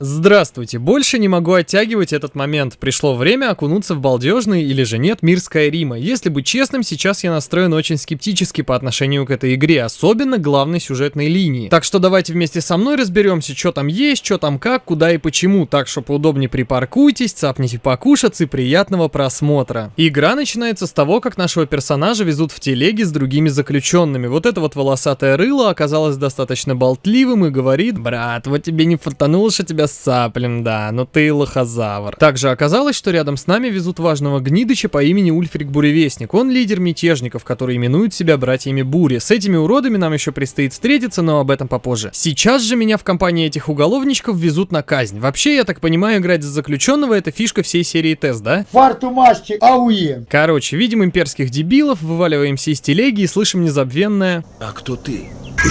Здравствуйте, больше не могу оттягивать этот момент. Пришло время окунуться в балдежный или же нет мир Скайрима. Если быть честным, сейчас я настроен очень скептически по отношению к этой игре, особенно главной сюжетной линии. Так что давайте вместе со мной разберемся, что там есть, что там как, куда и почему. Так что поудобнее припаркуйтесь, цапните покушаться и приятного просмотра. Игра начинается с того, как нашего персонажа везут в телеге с другими заключенными. Вот это вот волосатое рыло оказалось достаточно болтливым и говорит, брат, вот тебе не фартануло, что тебя саплем, да, но ты лохозавр. Также оказалось, что рядом с нами везут важного гнидыча по имени Ульфрик Буревестник. Он лидер мятежников, которые именуют себя братьями Бури. С этими уродами нам еще предстоит встретиться, но об этом попозже. Сейчас же меня в компании этих уголовничков везут на казнь. Вообще, я так понимаю, играть за заключенного это фишка всей серии тест, да? Фарту масти, ауе. Короче, видим имперских дебилов, вываливаемся из телеги и слышим незабвенное... А кто ты?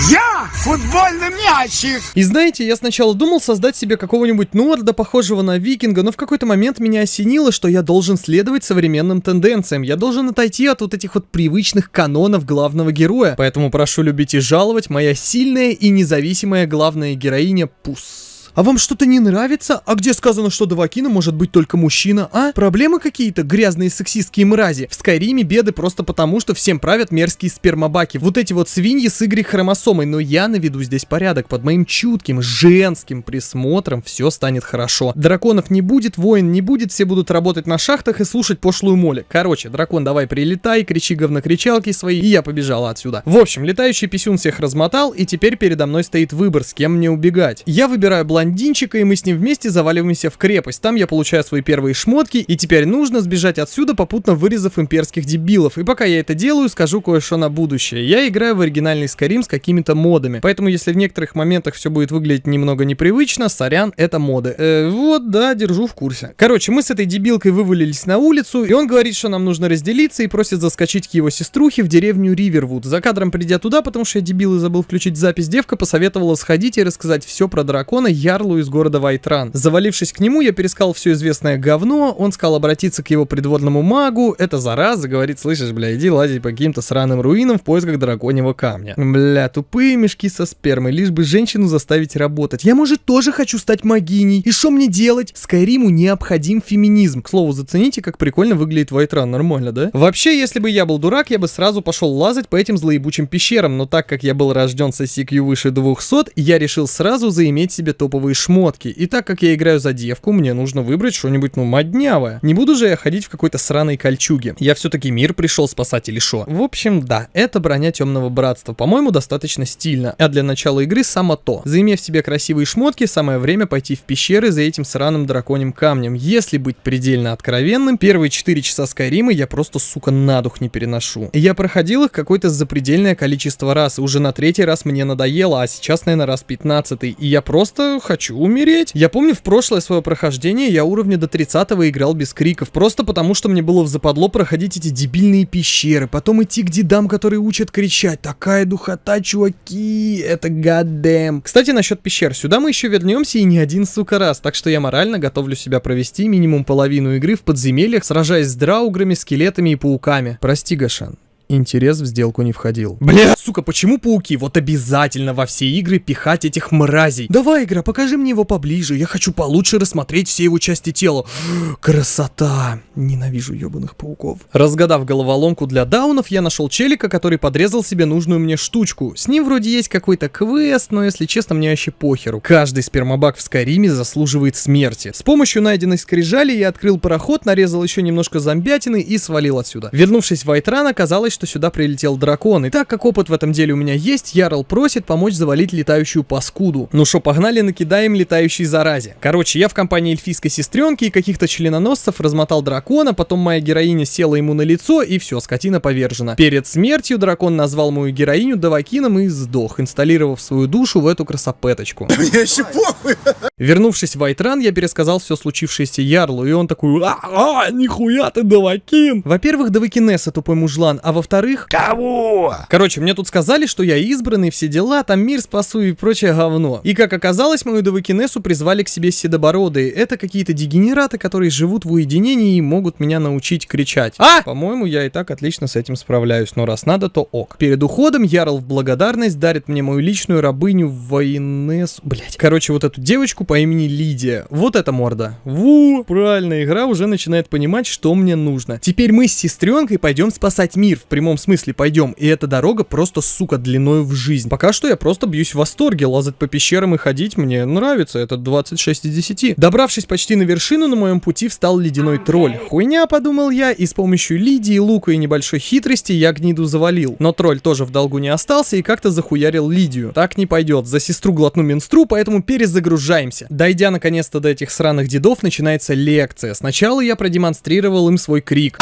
Я футбольный мячик. И знаете, я сначала думал создать себе какого-нибудь норда, похожего на викинга, но в какой-то момент меня осенило, что я должен следовать современным тенденциям. Я должен отойти от вот этих вот привычных канонов главного героя. Поэтому прошу любить и жаловать, моя сильная и независимая главная героиня Пус. А вам что-то не нравится? А где сказано, что Давакина может быть только мужчина, а? Проблемы какие-то? Грязные сексистские мрази. В Скайриме беды просто потому, что всем правят мерзкие спермобаки. Вот эти вот свиньи с игрой хромосомой. Но я наведу здесь порядок. Под моим чутким, женским присмотром все станет хорошо. Драконов не будет, воин не будет, все будут работать на шахтах и слушать пошлую моли. Короче, дракон, давай прилетай, кричи говнокричалки свои, и я побежала отсюда. В общем, летающий писюн всех размотал, и теперь передо мной стоит выбор, с кем мне убегать. Я выбираю блондинку блондинчика, и мы с ним вместе заваливаемся в крепость. Там я получаю свои первые шмотки, и теперь нужно сбежать отсюда, попутно вырезав имперских дебилов. И пока я это делаю, скажу кое-что на будущее. Я играю в оригинальный Skyrim с какими-то модами, поэтому если в некоторых моментах все будет выглядеть немного непривычно, сорян, это моды. Э, вот, да, держу в курсе. Короче, мы с этой дебилкой вывалились на улицу, и он говорит, что нам нужно разделиться, и просит заскочить к его сеструхе в деревню Ривервуд. За кадром придя туда, потому что я дебил и забыл включить запись, девка посоветовала сходить и рассказать все про дракона, я Ярлу из города Вайтран. Завалившись к нему, я перескал все известное говно, он сказал обратиться к его придворному магу, это зараза, говорит, слышишь, бля, иди лазить по каким-то сраным руинам в поисках драконьего камня. Бля, тупые мешки со спермой, лишь бы женщину заставить работать. Я, может, тоже хочу стать магиней. И что мне делать? Скайриму необходим феминизм. К слову, зацените, как прикольно выглядит Вайтран, нормально, да? Вообще, если бы я был дурак, я бы сразу пошел лазать по этим злоебучим пещерам, но так как я был рожден с ICQ выше 200, я решил сразу заиметь себе топовый новые шмотки. И так как я играю за девку, мне нужно выбрать что-нибудь, ну, моднявое. Не буду же я ходить в какой-то сраной кольчуге. Я все-таки мир пришел спасать или шо. В общем, да, это броня темного братства. По-моему, достаточно стильно. А для начала игры само то. Заимев себе красивые шмотки, самое время пойти в пещеры за этим сраным драконьим камнем. Если быть предельно откровенным, первые 4 часа Скайрима я просто, сука, на дух не переношу. Я проходил их какое-то запредельное количество раз, уже на третий раз мне надоело, а сейчас, наверное, раз 15 и я просто хочу умереть. Я помню, в прошлое свое прохождение я уровня до 30 играл без криков, просто потому что мне было в западло проходить эти дебильные пещеры, потом идти к дедам, которые учат кричать. Такая духота, чуваки, это гадэм. Кстати, насчет пещер, сюда мы еще вернемся и не один, сука, раз, так что я морально готовлю себя провести минимум половину игры в подземельях, сражаясь с драуграми, скелетами и пауками. Прости, Гашан, интерес в сделку не входил. Бля, сука, почему пауки? Вот обязательно во все игры пихать этих мразей. Давай, игра, покажи мне его поближе. Я хочу получше рассмотреть все его части тела. Красота. Ненавижу ебаных пауков. Разгадав головоломку для даунов, я нашел челика, который подрезал себе нужную мне штучку. С ним вроде есть какой-то квест, но если честно, мне вообще похеру. Каждый спермобак в Скайриме заслуживает смерти. С помощью найденной скрижали я открыл пароход, нарезал еще немножко зомбятины и свалил отсюда. Вернувшись в Айтран, оказалось, что сюда прилетел дракон. И так как опыт в этом деле у меня есть, Ярл просит помочь завалить летающую паскуду. Ну что, погнали, накидаем летающей заразе. Короче, я в компании эльфийской сестренки и каких-то членоносцев размотал дракона, потом моя героиня села ему на лицо, и все, скотина повержена. Перед смертью дракон назвал мою героиню Давакином и сдох, инсталлировав свою душу в эту красопеточку. Мне еще похуй! Вернувшись в Айтран, я пересказал все случившееся Ярлу, и он такой, а, а нихуя ты Давакин! Во-первых, Давакинесса тупой мужлан, а во во-вторых... Кого? Короче, мне тут сказали, что я избранный, все дела, там мир спасу и прочее говно. И как оказалось, мою Довыкинесу призвали к себе седобородые. Это какие-то дегенераты, которые живут в уединении и могут меня научить кричать. А! По-моему, я и так отлично с этим справляюсь, но раз надо, то ок. Перед уходом Ярл в благодарность дарит мне мою личную рабыню Воинесу. Блять. Короче, вот эту девочку по имени Лидия. Вот эта морда. Ву! Правильно, игра уже начинает понимать, что мне нужно. Теперь мы с сестренкой пойдем спасать мир. В прямом смысле пойдем. И эта дорога просто, сука, длиною в жизнь. Пока что я просто бьюсь в восторге. Лазать по пещерам и ходить мне нравится. Это 26 из 10. Добравшись почти на вершину, на моем пути встал ледяной тролль. Хуйня, подумал я, и с помощью Лидии, лука и небольшой хитрости я гниду завалил. Но тролль тоже в долгу не остался и как-то захуярил Лидию. Так не пойдет. За сестру глотну менстру, поэтому перезагружаемся. Дойдя наконец-то до этих сраных дедов, начинается лекция. Сначала я продемонстрировал им свой крик.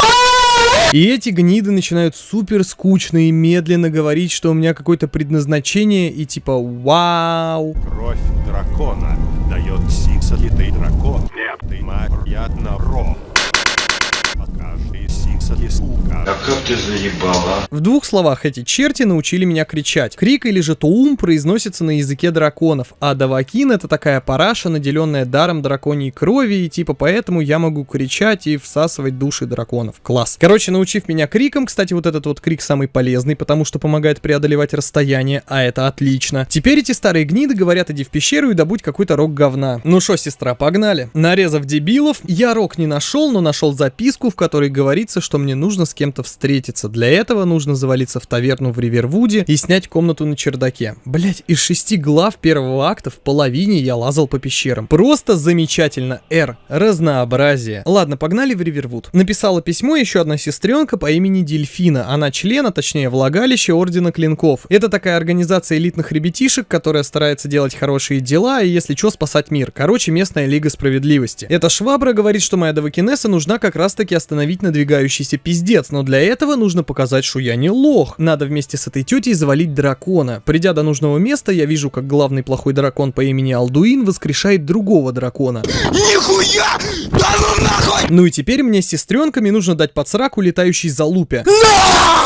И эти гниды начинают супер скучно и медленно говорить, что у меня какое-то предназначение и типа вау. Кровь дракона дает сиксолитый дракон. Нет, ты на ро. Покажи сиксоли, сука. А как ты заебала? В двух словах эти черти научили меня кричать. Крик или же туум произносится на языке драконов, а давакин это такая параша, наделенная даром драконьей крови, и типа поэтому я могу кричать и всасывать души драконов. Класс. Короче, научив меня криком, кстати, вот этот вот крик самый полезный, потому что помогает преодолевать расстояние, а это отлично. Теперь эти старые гниды говорят, иди в пещеру и добудь какой-то рог говна. Ну шо, сестра, погнали. Нарезав дебилов, я рог не нашел, но нашел записку, в которой говорится, что мне нужно с кем-то встретиться. Для этого нужно завалиться в таверну в Ривервуде и снять комнату на чердаке. Блять, из шести глав первого акта в половине я лазал по пещерам. Просто замечательно. Р. Разнообразие. Ладно, погнали в Ривервуд. Написала письмо еще одна сестренка по имени Дельфина. Она член, а точнее влагалище Ордена Клинков. Это такая организация элитных ребятишек, которая старается делать хорошие дела и, если что, спасать мир. Короче, местная Лига Справедливости. Эта швабра говорит, что моя Давакинесса нужна как раз таки остановить надвигающийся пиздец, но для этого нужно показать, что я не лох. Надо вместе с этой тетей завалить дракона. Придя до нужного места, я вижу, как главный плохой дракон по имени Алдуин воскрешает другого дракона. Нихуя! Да ну! Ну и теперь мне с сестренками нужно дать под сраку летающей залупе.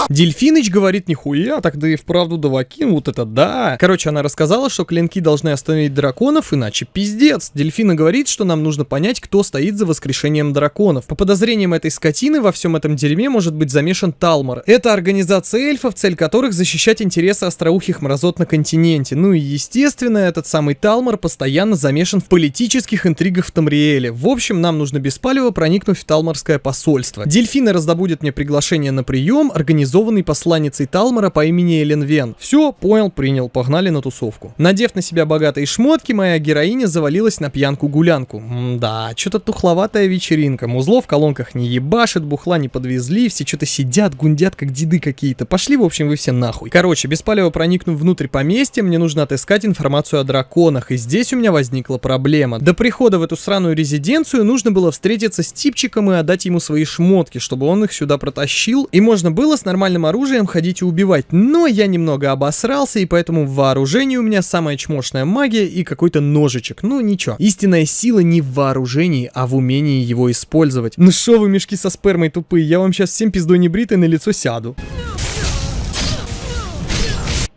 Дельфиныч говорит, нихуя, тогда и вправду давакин, вот это да. Короче, она рассказала, что клинки должны остановить драконов, иначе пиздец. Дельфина говорит, что нам нужно понять, кто стоит за воскрешением драконов. По подозрениям этой скотины, во всем этом дерьме может быть замешан Талмор. Это организация эльфов, цель которых защищать интересы остроухих мразот на континенте. Ну и естественно, этот самый Талмор постоянно замешан в политических интригах в Тамриэле. В общем, нам нужно без палева проникнуть в Талморское посольство. Дельфина раздобудет мне приглашение на прием, организованный посланницей Талмора по имени Элен Вен. Все, понял, принял, погнали на тусовку. Надев на себя богатые шмотки, моя героиня завалилась на пьянку-гулянку. Да, что-то тухловатая вечеринка. Музло в колонках не ебашит, бухла не подвезли, все что-то сидят, гундят, как деды какие-то. Пошли, в общем, вы все нахуй. Короче, без палева проникнув внутрь поместья, мне нужно отыскать информацию о драконах, и здесь у меня возникла проблема. До прихода в эту сраную резиденцию нужно было встретиться с типчиком и отдать ему свои шмотки, чтобы он их сюда протащил, и можно было с нормальным оружием ходить и убивать. Но я немного обосрался, и поэтому в вооружении у меня самая чмошная магия и какой-то ножичек. Ну ничего. Истинная сила не в вооружении, а в умении его использовать. Ну шо вы, мешки со спермой тупые, я вам сейчас всем пиздой небритой на лицо сяду.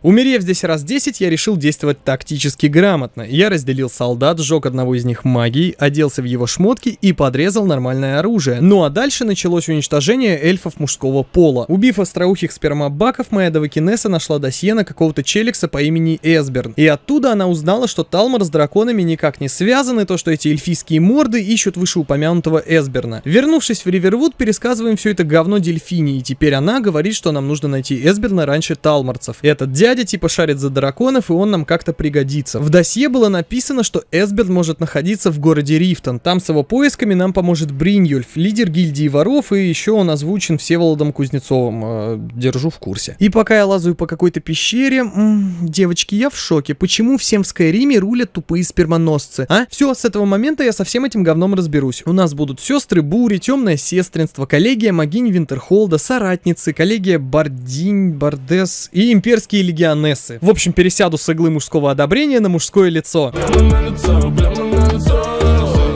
Умерев здесь раз 10, я решил действовать тактически грамотно. Я разделил солдат, сжег одного из них магией, оделся в его шмотки и подрезал нормальное оружие. Ну а дальше началось уничтожение эльфов мужского пола. Убив остроухих спермобаков, моя Давакинесса нашла досье на какого-то челикса по имени Эсберн. И оттуда она узнала, что Талмор с драконами никак не связаны, то что эти эльфийские морды ищут вышеупомянутого Эсберна. Вернувшись в Ривервуд, пересказываем все это говно Дельфини, и теперь она говорит, что нам нужно найти Эсберна раньше Талморцев. Этот дядя дядя типа шарит за драконов, и он нам как-то пригодится. В досье было написано, что Эсберн может находиться в городе Рифтон. Там с его поисками нам поможет Бриньюльф, лидер гильдии воров, и еще он озвучен Всеволодом Кузнецовым. Э, держу в курсе. И пока я лазаю по какой-то пещере, м -м, девочки, я в шоке. Почему всем в Скайриме рулят тупые спермоносцы? А? Все, с этого момента я со всем этим говном разберусь. У нас будут сестры Бури, темное сестринство, коллегия Магинь Винтерхолда, соратницы, коллегия Бардинь, Бардес и имперские легионы Анессы. В общем, пересяду с иглы мужского одобрения на мужское лицо.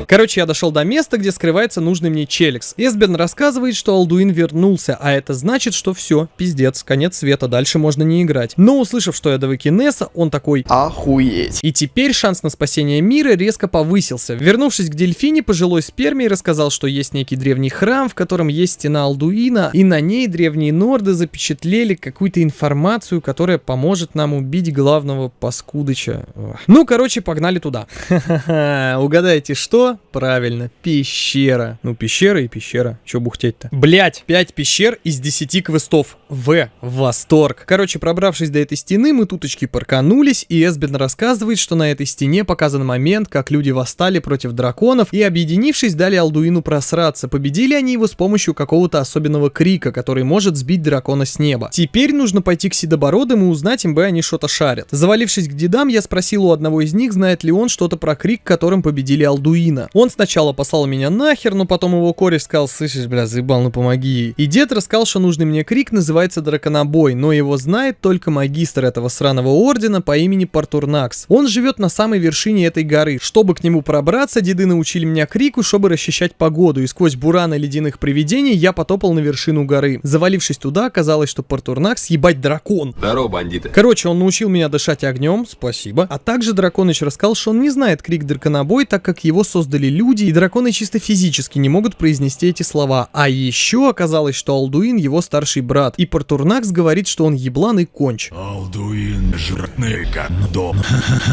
Короче, я дошел до места, где скрывается нужный мне челикс. Эсберн рассказывает, что Алдуин вернулся, а это значит, что все, пиздец, конец света, дальше можно не играть. Но услышав, что я Довыкинеса, он такой... Охуеть. И теперь шанс на спасение мира резко повысился. Вернувшись к Дельфине, пожилой спермий рассказал, что есть некий древний храм, в котором есть стена Алдуина, и на ней древние норды запечатлели какую-то информацию, которая поможет нам убить главного паскудыча. Ну, короче, погнали туда. Угадайте, что? Правильно, пещера. Ну, пещера и пещера. Че бухтеть-то? Блять, 5 пещер из 10 квестов. В. Восторг. Короче, пробравшись до этой стены, мы туточки парканулись, и Эсбин рассказывает, что на этой стене показан момент, как люди восстали против драконов и, объединившись, дали Алдуину просраться. Победили они его с помощью какого-то особенного крика, который может сбить дракона с неба. Теперь нужно пойти к Седобородым и узнать, им бы они что-то шарят. Завалившись к дедам, я спросил у одного из них, знает ли он что-то про крик, которым победили Алдуина. Он сначала послал меня нахер, но потом его кореш сказал, слышишь, бля, заебал, ну помоги. И дед рассказал, что нужный мне крик называется Драконобой, но его знает только магистр этого сраного ордена по имени Партурнакс. Он живет на самой вершине этой горы. Чтобы к нему пробраться, деды научили меня крику, чтобы расчищать погоду, и сквозь бураны ледяных привидений я потопал на вершину горы. Завалившись туда, оказалось, что Партурнакс ебать дракон. Здорово, бандиты. Короче, он научил меня дышать огнем, спасибо. А также Драконыч рассказал, что он не знает крик Драконобой, так как его создали люди, и драконы чисто физически не могут произнести эти слова. А еще оказалось, что Алдуин его старший брат, и Партурнакс говорит, что он еблан и конч. Алдуин как дом.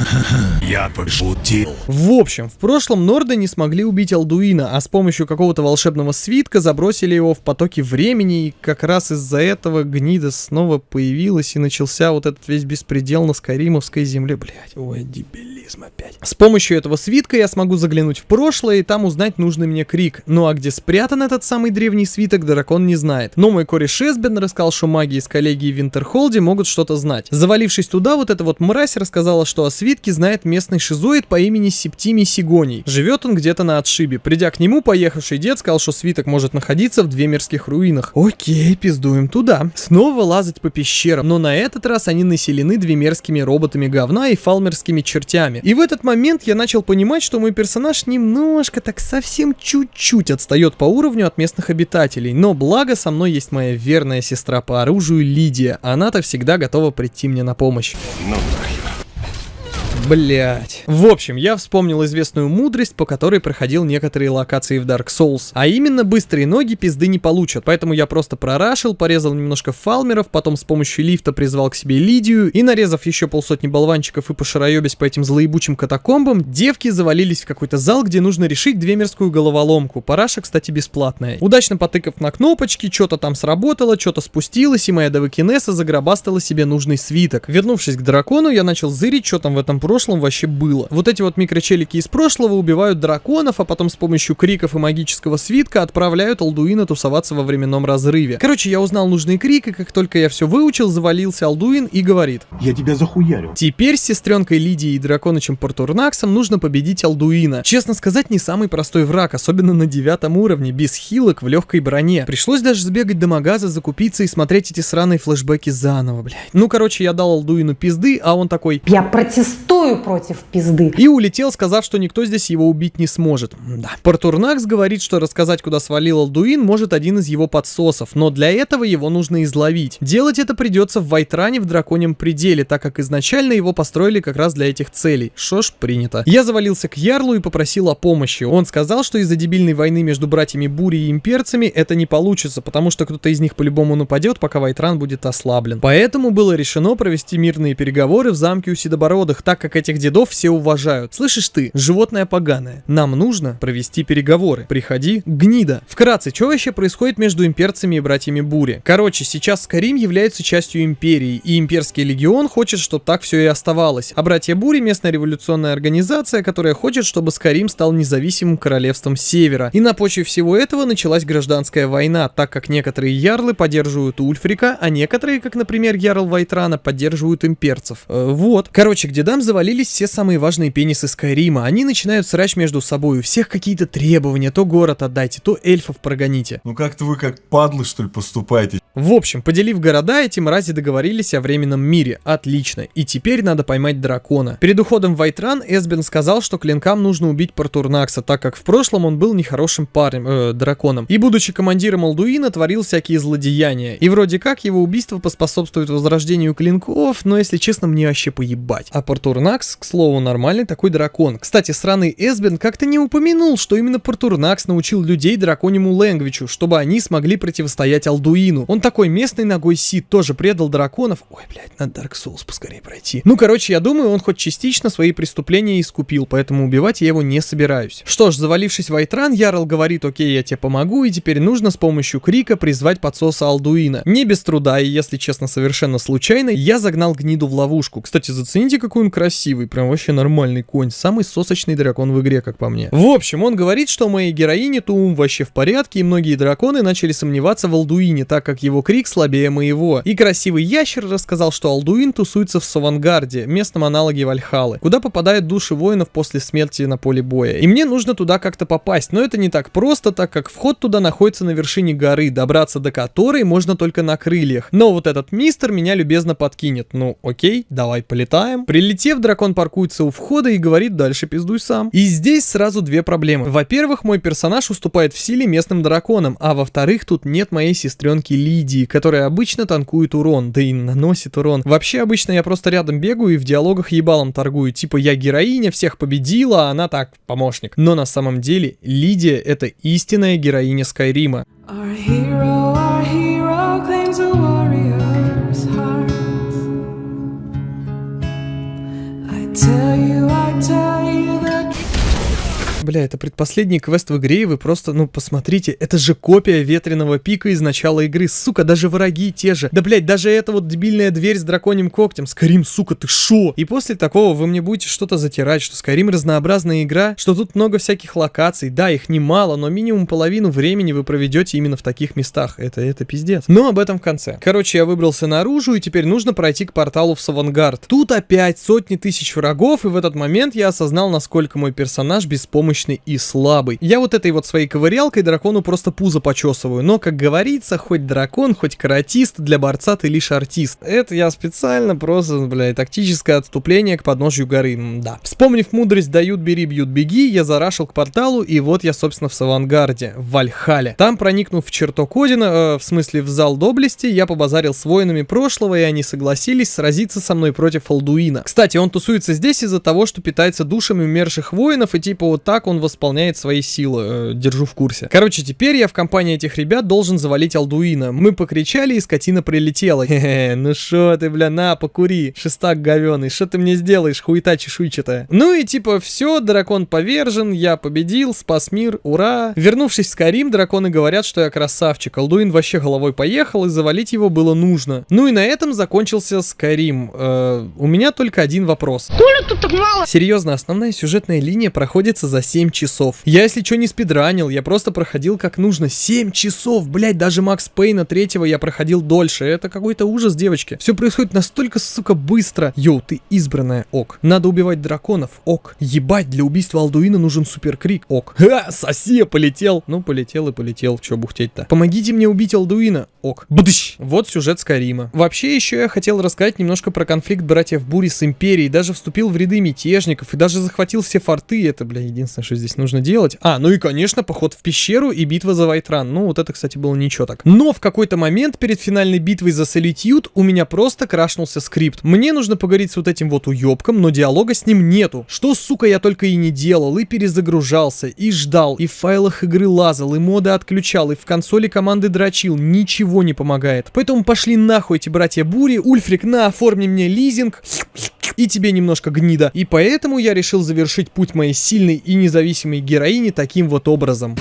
Я пошутил. В общем, в прошлом Норды не смогли убить Алдуина, а с помощью какого-то волшебного свитка забросили его в потоки времени, и как раз из-за этого гнида снова появилась и начался вот этот весь беспредел на Скайримовской земле. Блять, ой, дебилизм опять. С помощью этого свитка я смогу заглянуть в прошлое и там узнать нужный мне крик. Ну а где спрятан этот самый древний свиток, дракон не знает. Но мой кореш Эсбен рассказал, что маги из коллегии в Винтерхолде могут что-то знать. Завалившись туда, вот эта вот мразь рассказала, что о свитке знает местный шизоид по имени Септимий Сигоний. Живет он где-то на отшибе. Придя к нему, поехавший дед сказал, что свиток может находиться в двемерских руинах. Окей, пиздуем туда. Снова лазать по пещерам, но на этот раз они населены двемерскими роботами говна и фалмерскими чертями. И в этот момент я начал понимать, что мой персонаж немножко, так совсем чуть-чуть отстает по уровню от местных обитателей. Но благо со мной есть моя верная сестра по оружию Лидия. Она-то всегда готова прийти мне на помощь. Ну Блять. В общем, я вспомнил известную мудрость, по которой проходил некоторые локации в Dark Souls. А именно, быстрые ноги пизды не получат. Поэтому я просто прорашил, порезал немножко фалмеров, потом с помощью лифта призвал к себе Лидию, и нарезав еще полсотни болванчиков и пошароебясь по этим злоебучим катакомбам, девки завалились в какой-то зал, где нужно решить двемерскую головоломку. Параша, кстати, бесплатная. Удачно потыкав на кнопочки, что-то там сработало, что-то спустилось, и моя Девакинесса загробастала себе нужный свиток. Вернувшись к дракону, я начал зырить, что там в этом прошлом вообще было. Вот эти вот микрочелики из прошлого убивают драконов, а потом с помощью криков и магического свитка отправляют Алдуина тусоваться во временном разрыве. Короче, я узнал нужный крик, и как только я все выучил, завалился Алдуин и говорит. Я тебя захуярю. Теперь с сестренкой Лидией и драконычем Портурнаксом нужно победить Алдуина. Честно сказать, не самый простой враг, особенно на девятом уровне, без хилок в легкой броне. Пришлось даже сбегать до магаза, закупиться и смотреть эти сраные флешбеки заново, блядь. Ну, короче, я дал Алдуину пизды, а он такой... Я протестую против пизды. И улетел, сказав, что никто здесь его убить не сможет. Да. Портурнакс говорит, что рассказать, куда свалил Алдуин, может один из его подсосов, но для этого его нужно изловить. Делать это придется в Вайтране в Драконьем Пределе, так как изначально его построили как раз для этих целей. Шо ж, принято. Я завалился к Ярлу и попросил о помощи. Он сказал, что из-за дебильной войны между братьями Бури и имперцами это не получится, потому что кто-то из них по-любому нападет, пока Вайтран будет ослаблен. Поэтому было решено провести мирные переговоры в замке у Седобородых, так как этих дедов все уважают. Слышишь ты, животное поганое, нам нужно провести переговоры. Приходи, гнида. Вкратце, что вообще происходит между имперцами и братьями Бури? Короче, сейчас Скарим является частью империи, и имперский легион хочет, чтобы так все и оставалось. А братья Бури местная революционная организация, которая хочет, чтобы Скарим стал независимым королевством Севера. И на почве всего этого началась гражданская война, так как некоторые ярлы поддерживают Ульфрика, а некоторые, как, например, ярл Вайтрана, поддерживают имперцев. Э, вот. Короче, к дедам завалились все самые важные пенисы Скайрима. Они начинают срач между собой. У всех какие-то требования. То город отдайте, то эльфов прогоните. Ну как-то вы как падлы, что ли, поступаете? В общем, поделив города, эти мрази договорились о временном мире. Отлично. И теперь надо поймать дракона. Перед уходом в Вайтран Эсбин сказал, что клинкам нужно убить Партурнакса, так как в прошлом он был нехорошим парнем, э, драконом. И будучи командиром Алдуина, творил всякие злодеяния. И вроде как его убийство поспособствует возрождению клинков, но если честно, мне вообще поебать. А Партурнакс, к слову, нормальный такой дракон. Кстати, сраный Эсбин как-то не упомянул, что именно Партурнакс научил людей драконьему лэнгвичу, чтобы они смогли противостоять Алдуину. Он такой местный ногой Сид тоже предал драконов. Ой, блядь, надо Dark Souls поскорее пройти. Ну, короче, я думаю, он хоть частично свои преступления искупил, поэтому убивать я его не собираюсь. Что ж, завалившись в Айтран, Ярл говорит, окей, я тебе помогу, и теперь нужно с помощью крика призвать подсоса Алдуина. Не без труда, и если честно, совершенно случайно, я загнал гниду в ловушку. Кстати, зацените, какой он красивый, прям вообще нормальный конь. Самый сосочный дракон в игре, как по мне. В общем, он говорит, что моей героини Туум вообще в порядке, и многие драконы начали сомневаться в Алдуине, так как его крик слабее моего. И красивый ящер рассказал, что Алдуин тусуется в Савангарде, местном аналоге Вальхалы, куда попадают души воинов после смерти на поле боя. И мне нужно туда как-то попасть, но это не так просто, так как вход туда находится на вершине горы, добраться до которой можно только на крыльях. Но вот этот мистер меня любезно подкинет. Ну, окей, давай полетаем. Прилетев, дракон паркуется у входа и говорит, дальше пиздуй сам. И здесь сразу две проблемы. Во-первых, мой персонаж уступает в силе местным драконам, а во-вторых, тут нет моей сестренки Лидии, которая обычно танкует урон, да и наносит урон. Вообще, обычно я просто рядом бегаю и в диалогах ебалом торгую, типа я героиня, всех победила, а она так, помощник. Но на самом деле, Лидия это истинная героиня Скайрима. Our hero, our Бля, это предпоследний квест в игре, и вы просто, ну, посмотрите, это же копия ветреного пика из начала игры, сука, даже враги те же. Да, блядь, даже эта вот дебильная дверь с драконьим когтем, Скарим, сука, ты шо? И после такого вы мне будете что-то затирать, что Скарим разнообразная игра, что тут много всяких локаций, да, их немало, но минимум половину времени вы проведете именно в таких местах, это, это пиздец. Но об этом в конце. Короче, я выбрался наружу, и теперь нужно пройти к порталу в Савангард. Тут опять сотни тысяч врагов, и в этот момент я осознал, насколько мой персонаж беспомощный и слабый. Я вот этой вот своей ковырялкой дракону просто пузо почесываю, но, как говорится, хоть дракон, хоть каратист, для борца ты лишь артист. Это я специально просто, блядь, тактическое отступление к подножью горы, да. Вспомнив мудрость «дают, бери, бьют, беги», я зарашил к порталу, и вот я, собственно, в Савангарде, в Вальхале. Там, проникнув в чертог Одина, э, в смысле в зал доблести, я побазарил с воинами прошлого, и они согласились сразиться со мной против Алдуина. Кстати, он тусуется здесь из-за того, что питается душами умерших воинов, и типа вот так он восполняет свои силы. Э, держу в курсе. Короче, теперь я в компании этих ребят должен завалить Алдуина. Мы покричали, и скотина прилетела. Хе-хе, ну шо ты, бля, на, покури, шестак говёный, что ты мне сделаешь, хуета чешуйчатая. Ну и типа все, дракон повержен, я победил, спас мир, ура. Вернувшись в Скарим, драконы говорят, что я красавчик. Алдуин вообще головой поехал, и завалить его было нужно. Ну и на этом закончился Скарим. Э, у меня только один вопрос. Серьезно, основная сюжетная линия проходится за 7 часов. Я, если что, не спидранил, я просто проходил как нужно. 7 часов, блять, даже Макс Пейна третьего я проходил дольше. Это какой-то ужас, девочки. Все происходит настолько, сука, быстро. Йоу, ты избранная, ок. Надо убивать драконов, ок. Ебать, для убийства Алдуина нужен суперкрик, ок. Ха, соси, я полетел. Ну, полетел и полетел, че бухтеть-то. Помогите мне убить Алдуина, ок. Бдыщ. Вот сюжет Скарима. Вообще, еще я хотел рассказать немножко про конфликт братьев Бури с Империей. Даже вступил в ряды мятежников и даже захватил все форты. Это, бля, единственное, что здесь нужно делать. А, ну и, конечно, поход в пещеру и битва за Вайтран. Ну, вот это, кстати, было ничего так. Но в какой-то момент перед финальной битвой за Солитьюд у меня просто крашнулся скрипт. Мне нужно поговорить с вот этим вот уёбком, но диалога с ним нету. Что, сука, я только и не делал, и перезагружался, и ждал, и в файлах игры лазал, и моды отключал, и в консоли команды дрочил. Ничего не помогает. Поэтому пошли нахуй эти братья Бури. Ульфрик, на, оформи мне лизинг. И тебе немножко гнида. И поэтому я решил завершить путь моей сильной и независимой героини таким вот образом.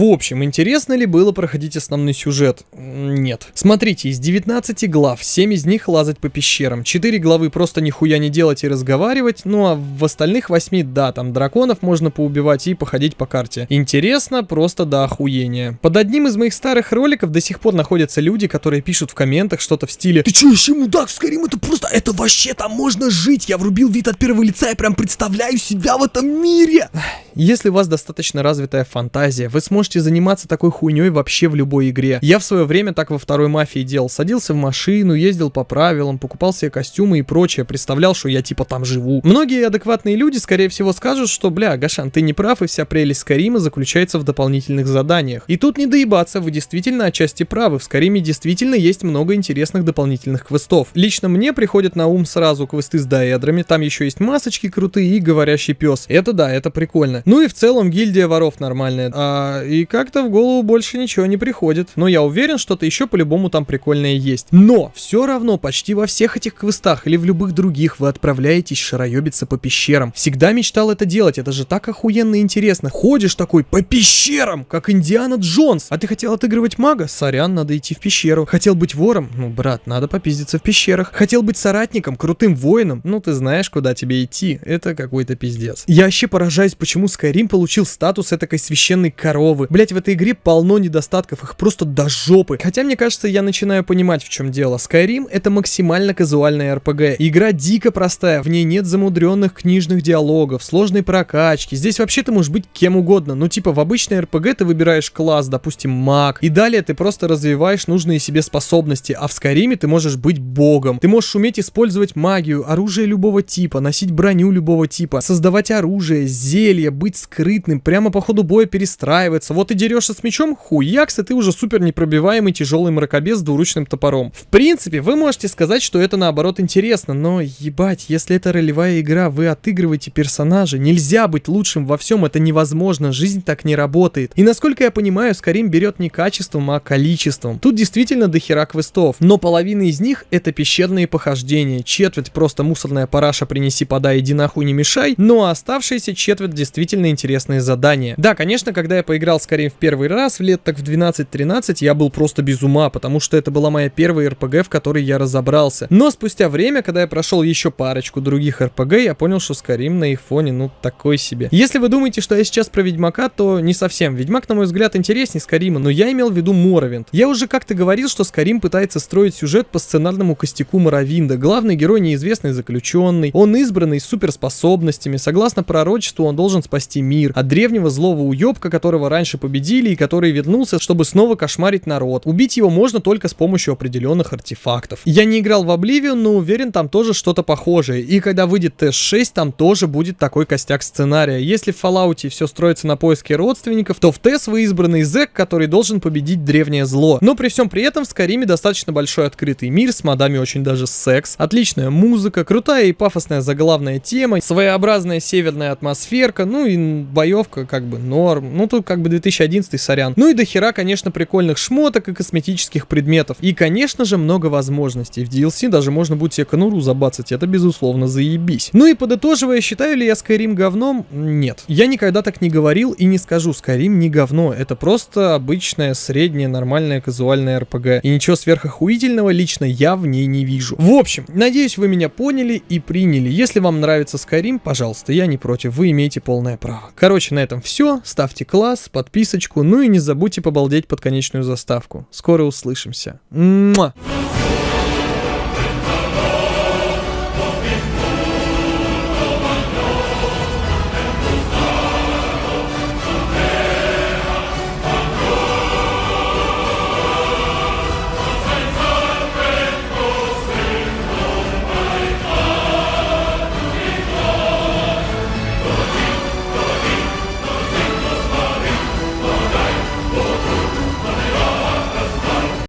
В общем, интересно ли было проходить основной сюжет? Нет. Смотрите, из 19 глав, 7 из них лазать по пещерам, 4 главы просто нихуя не делать и разговаривать, ну а в остальных 8, да, там драконов можно поубивать и походить по карте. Интересно просто до охуения. Под одним из моих старых роликов до сих пор находятся люди, которые пишут в комментах что-то в стиле Ты чё, вообще мудак, Скарим, это просто, это вообще там можно жить. Я врубил вид от первого лица, я прям представляю себя в этом мире. Если у вас достаточно развитая фантазия, вы сможете заниматься такой хуйней вообще в любой игре. Я в свое время так во второй мафии делал. Садился в машину, ездил по правилам, покупал себе костюмы и прочее, представлял, что я типа там живу. Многие адекватные люди, скорее всего, скажут, что, бля, Гашан, ты не прав, и вся прелесть Скарима заключается в дополнительных заданиях. И тут не доебаться, вы действительно отчасти правы. В Скариме действительно есть много интересных дополнительных квестов. Лично мне приходят на ум сразу квесты с даэдрами, там еще есть масочки крутые и говорящий пес. Это да, это прикольно. Ну и в целом гильдия воров нормальная. А, и как-то в голову больше ничего не приходит. Но я уверен, что-то еще по-любому там прикольное есть. Но все равно почти во всех этих квестах или в любых других вы отправляетесь шароебиться по пещерам. Всегда мечтал это делать, это же так охуенно интересно. Ходишь такой по пещерам, как Индиана Джонс. А ты хотел отыгрывать мага? Сорян, надо идти в пещеру. Хотел быть вором? Ну, брат, надо попиздиться в пещерах. Хотел быть соратником, крутым воином? Ну, ты знаешь, куда тебе идти. Это какой-то пиздец. Я вообще поражаюсь, почему Skyrim получил статус этакой священной коровы. Блять, в этой игре полно недостатков, их просто до жопы. Хотя, мне кажется, я начинаю понимать, в чем дело. Skyrim это максимально казуальная RPG. Игра дико простая, в ней нет замудренных книжных диалогов, сложной прокачки. Здесь вообще ты можешь быть кем угодно. Ну, типа, в обычной RPG ты выбираешь класс, допустим, маг. И далее ты просто развиваешь нужные себе способности. А в Skyrim ты можешь быть богом. Ты можешь уметь использовать магию, оружие любого типа, носить броню любого типа, создавать оружие, зелья, быть скрытным, прямо по ходу боя перестраиваться. Вот ты дерешься с мечом, хуякс, и ты уже супер непробиваемый тяжелый мракобес с двуручным топором. В принципе, вы можете сказать, что это наоборот интересно, но ебать, если это ролевая игра, вы отыгрываете персонажа, нельзя быть лучшим во всем, это невозможно, жизнь так не работает. И насколько я понимаю, Скарим берет не качеством, а количеством. Тут действительно дохера квестов, но половина из них это пещерные похождения, четверть просто мусорная параша принеси, подай, иди нахуй не мешай, ну а оставшиеся четверть действительно интересные задания. Да, конечно, когда я поиграл скорее в первый раз, в лет так в 12-13, я был просто без ума, потому что это была моя первая РПГ, в которой я разобрался. Но спустя время, когда я прошел еще парочку других РПГ, я понял, что Skyrim на их фоне, ну, такой себе. Если вы думаете, что я сейчас про Ведьмака, то не совсем. Ведьмак, на мой взгляд, интереснее Скарима, но я имел в виду Моровинд. Я уже как-то говорил, что Скарим пытается строить сюжет по сценарному костяку Моровинда. Главный герой неизвестный заключенный, он избранный с суперспособностями, согласно пророчеству он должен спасти мир от древнего злого уебка, которого раньше победили и который вернулся, чтобы снова кошмарить народ. Убить его можно только с помощью определенных артефактов. Я не играл в Oblivion, но уверен, там тоже что-то похожее. И когда выйдет TS6, там тоже будет такой костяк сценария. Если в Fallout все строится на поиске родственников, то в TES вы избранный зэк, который должен победить древнее зло. Но при всем при этом в Скариме достаточно большой открытый мир, с модами очень даже секс, отличная музыка, крутая и пафосная заглавная тема, своеобразная северная атмосферка, ну и боевка как бы норм. Ну тут как бы 2011 сорян. Ну и до хера, конечно, прикольных шмоток и косметических предметов. И, конечно же, много возможностей. В DLC даже можно будет себе конуру забацать, это безусловно заебись. Ну и подытоживая, считаю ли я Skyrim говном? Нет. Я никогда так не говорил и не скажу, Skyrim не говно. Это просто обычная, средняя, нормальная, казуальная RPG. И ничего сверхохуительного лично я в ней не вижу. В общем, надеюсь, вы меня поняли и приняли. Если вам нравится Skyrim, пожалуйста, я не против, вы имеете полное право. Короче, на этом все. Ставьте класс, подписочку, ну и не забудьте побалдеть под конечную заставку. Скоро услышимся. Муа!